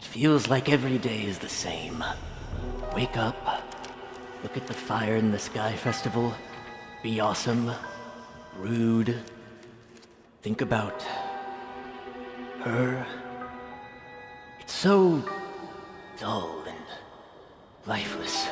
It feels like every day is the same. Wake up, look at the Fire in the Sky Festival, be awesome, rude, think about her. It's so dull and lifeless.